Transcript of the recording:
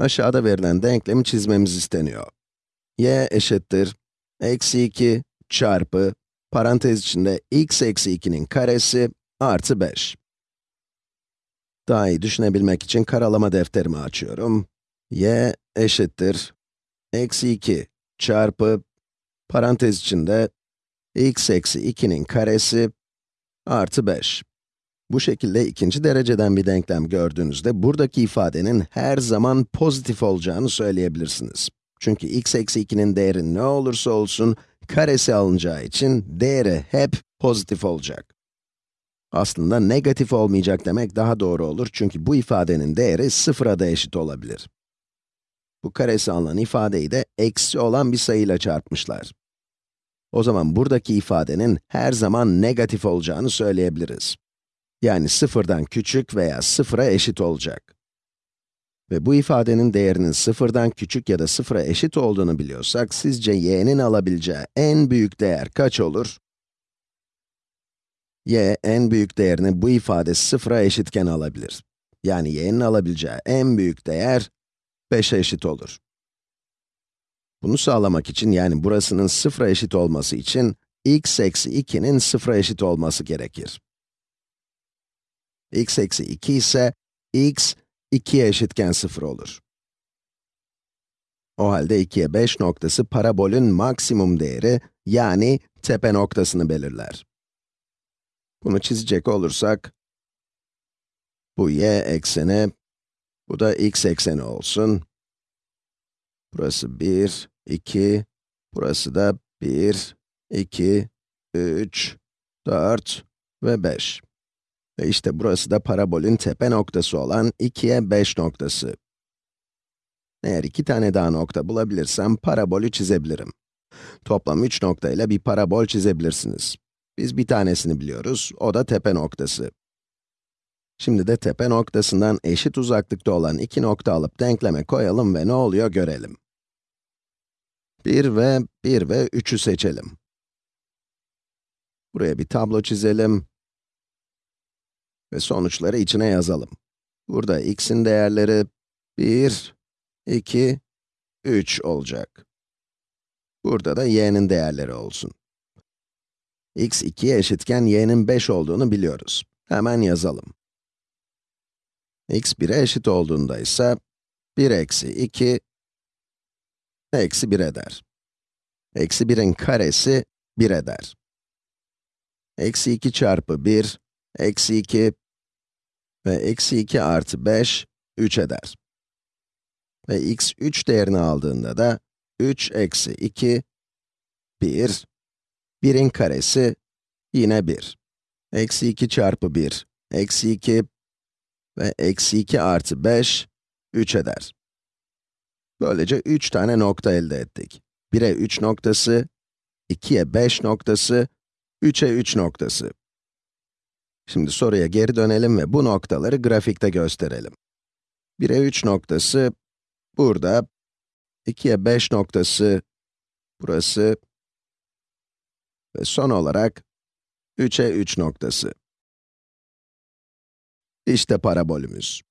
Aşağıda verilen denklemi çizmemiz isteniyor. y eşittir, eksi 2 çarpı, parantez içinde x eksi 2'nin karesi artı 5. Daha iyi düşünebilmek için karalama defterimi açıyorum. y eşittir, eksi 2 çarpı, parantez içinde x eksi 2'nin karesi artı 5. Bu şekilde ikinci dereceden bir denklem gördüğünüzde, buradaki ifadenin her zaman pozitif olacağını söyleyebilirsiniz. Çünkü x eksi 2'nin değeri ne olursa olsun, karesi alınacağı için değeri hep pozitif olacak. Aslında negatif olmayacak demek daha doğru olur çünkü bu ifadenin değeri sıfıra da eşit olabilir. Bu karesi alınan ifadeyi de eksi olan bir sayıyla çarpmışlar. O zaman buradaki ifadenin her zaman negatif olacağını söyleyebiliriz. Yani sıfırdan küçük veya sıfıra eşit olacak. Ve bu ifadenin değerinin sıfırdan küçük ya da sıfıra eşit olduğunu biliyorsak, sizce y'nin alabileceği en büyük değer kaç olur? y, en büyük değerini bu ifade sıfıra eşitken alabilir. Yani y'nin alabileceği en büyük değer 5'e eşit olur. Bunu sağlamak için, yani burasının sıfıra eşit olması için, x eksi 2'nin sıfıra eşit olması gerekir. X eksi 2 ise, x 2'ye eşitken 0 olur. O halde 2'ye 5 noktası parabolün maksimum değeri, yani tepe noktasını belirler. Bunu çizecek olursak, bu y ekseni, bu da x ekseni olsun. Burası 1, 2, burası da 1, 2, 3, 4 ve 5. Ve işte burası da parabolün tepe noktası olan 2'ye 5 noktası. Eğer iki tane daha nokta bulabilirsem parabolü çizebilirim. Toplam 3 nokta ile bir parabol çizebilirsiniz. Biz bir tanesini biliyoruz, o da tepe noktası. Şimdi de tepe noktasından eşit uzaklıkta olan iki nokta alıp denkleme koyalım ve ne oluyor görelim. 1 ve 1 ve 3'ü seçelim. Buraya bir tablo çizelim ve sonuçları içine yazalım. Burada x'in değerleri 1, 2, 3 olacak. Burada da y'nin değerleri olsun. x 2'ye eşitken y'nin 5 olduğunu biliyoruz. Hemen yazalım. x 1'e eşit olduğunda ise 1 eksi 2 eksi 1 eder. Eksi 1'in karesi 1 eder. Eksi 2 çarpı 1, eksi 2 ve eksi 2 artı 5, 3 eder. Ve x 3 değerini aldığında da 3 eksi 2, 1, 1'in karesi yine 1. Eksi 2 çarpı 1, eksi 2 ve eksi 2 artı 5, 3 eder. Böylece 3 tane nokta elde ettik. 1'e 3 noktası, 2'ye 5 noktası, 3'e 3 noktası. Şimdi soruya geri dönelim ve bu noktaları grafikte gösterelim. 1'e 3 noktası burada, 2'ye 5 noktası burası ve son olarak 3'e 3 noktası. İşte parabolümüz.